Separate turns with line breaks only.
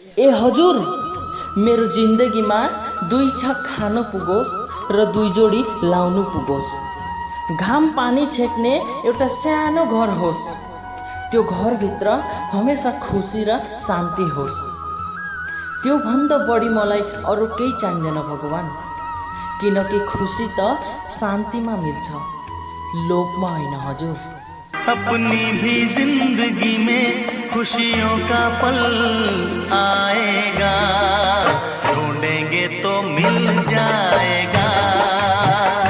ए हजुर मेरो जिन्दगीमा दुई छक खानु पुगोस् र दुई जोडी लाउनु पुगोस्। घाम पानी छेक्ने एउटा सानो घर होस्। त्यो घरभित्र हमेसा खुसी र शान्ति होस्। त्योभन्दा बढी मलाई अरू केही चाहिँदैन भगवान्। किनकि खुसी त शान्तिमा मिल्छ। लोभमा होइन हजुर।
अपनी भी जिंदगी में खुशियों का पल मिल जाए